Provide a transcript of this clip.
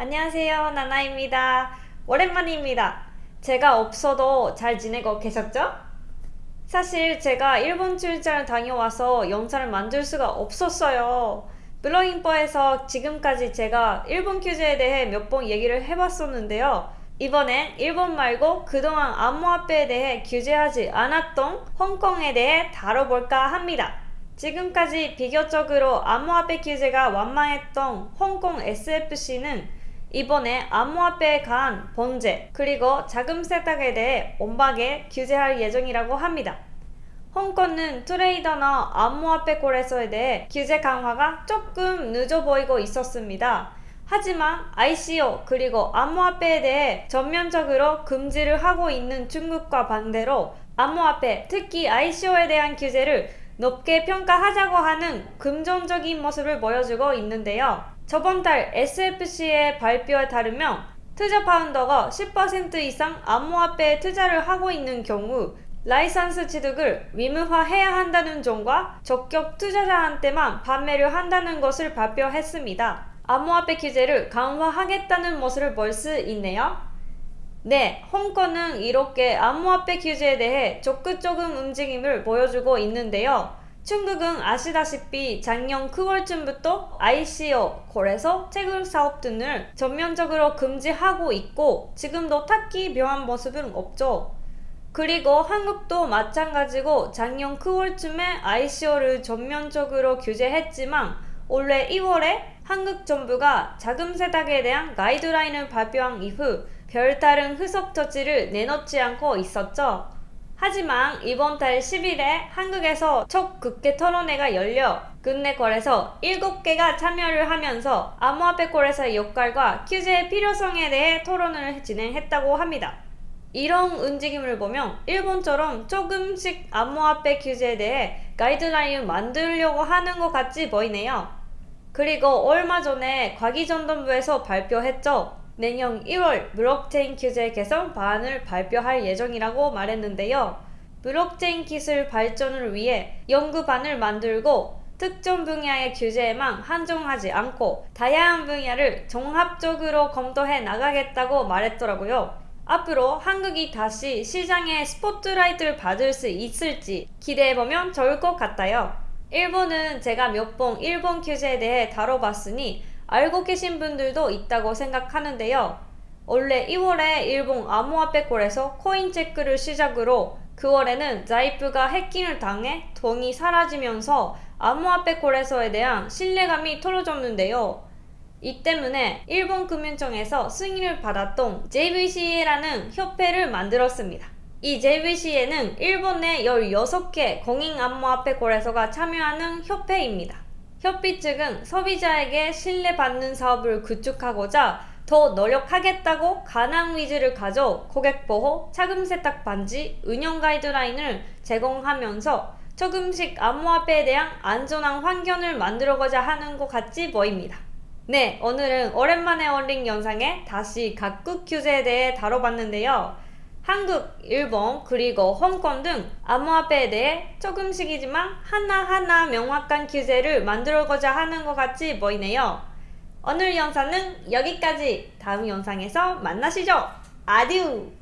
안녕하세요 나나입니다. 오랜만입니다. 제가 없어도 잘 지내고 계셨죠? 사실 제가 일본 출장을 다녀와서 영상을 만들 수가 없었어요. 블로잉버에서 지금까지 제가 일본 퀴즈에 대해 몇 번 얘기를 해봤었는데요. 이번엔 일본 말고 그동안 암호화폐에 대해 규제하지 않았던 홍콩에 대해 다뤄볼까 합니다. 지금까지 비교적으로 암호화폐 규제가 완만했던 홍콩 SFC는 이번에 암호화폐에 관한 번제 그리고 자금 세탁에 대해 엄하게 규제할 예정이라고 합니다. 홍콩은 트레이더나 암호화폐 거래소에 대해 규제 강화가 조금 늦어 보이고 있었습니다. 하지만 ICO 그리고 암호화폐에 대해 전면적으로 금지를 하고 있는 중국과 반대로 암호화폐 특히 ICO에 대한 규제를 높게 평가하자고 하는 긍정적인 모습을 보여주고 있는데요. 저번 달 SFC의 발표에 따르면 투자 파운더가 10% 이상 암호화폐에 투자를 하고 있는 경우 라이선스 취득을 의무화해야 한다는 점과 적격 투자자한테만 판매를 한다는 것을 발표했습니다. 암호화폐 규제를 강화하겠다는 모습을 볼 수 있네요. 네, 홍콩은 이렇게 암호화폐 규제에 대해 적극적인 움직임을 보여주고 있는데요. 중국은 아시다시피 작년 9월쯤부터 ICO, 거래소, 채굴 사업 등을 전면적으로 금지하고 있고 지금도 딱히 묘한 모습은 없죠. 그리고 한국도 마찬가지고 작년 9월쯤에 ICO를 전면적으로 규제했지만 올해 2월에 한국 정부가 자금 세탁에 대한 가이드라인을 발표한 이후 별다른 후속 조치를 내놓지 않고 있었죠. 하지만 이번 달 10일에 한국에서 첫 국회 토론회가 열려 국내 거래소 7개가 참여를 하면서 암호화폐 거래소의 역할과 규제의 필요성에 대해 토론을 진행했다고 합니다. 이런 움직임을 보면 일본처럼 조금씩 암호화폐 규제에 대해 가이드라인을 만들려고 하는 것 같이 보이네요. 그리고 얼마 전에 과기정통부에서 발표했죠. 내년 1월 블록체인 규제 개선 방안을 발표할 예정이라고 말했는데요. 블록체인 기술 발전을 위해 연구반을 만들고 특정 분야의 규제에만 한정하지 않고 다양한 분야를 종합적으로 검토해 나가겠다고 말했더라고요. 앞으로 한국이 다시 시장에 스포트라이트를 받을 수 있을지 기대해보면 좋을 것 같아요. 일본은 제가 몇 번 일본 규제에 대해 다뤄봤으니 알고 계신 분들도 있다고 생각하는데요. 원래 2월에 일본 암호화폐 콜에서 코인 체크를 시작으로 9월에는 자이프가 해킹을 당해 돈이 사라지면서 암호화폐 거래소에 대한 신뢰감이 떨어졌는데요. 이 때문에 일본 금융청에서 승인을 받았던 JVCA라는 협회를 만들었습니다. 이 JVCA는 일본 내 16개 공인 암호화폐 거래소가 참여하는 협회입니다. 협회 측은 소비자에게 신뢰받는 사업을 구축하고자 더 노력하겠다고 가능 위주를 가져 고객 보호, 차금 세탁 반지, 운영 가이드라인을 제공하면서 조금씩 암호화폐에 대한 안전한 환경을 만들어가자 하는 것 같이 보입니다. 네, 오늘은 오랜만에 올린 영상에 다시 각국 규제에 대해 다뤄봤는데요. 한국, 일본, 그리고 홍콩 등 암호화폐에 대해 조금씩이지만 하나하나 명확한 규제를 만들어가자 하는 것 같이 보이네요. 오늘 영상은 여기까지 다음 영상에서 만나시죠. 아듀!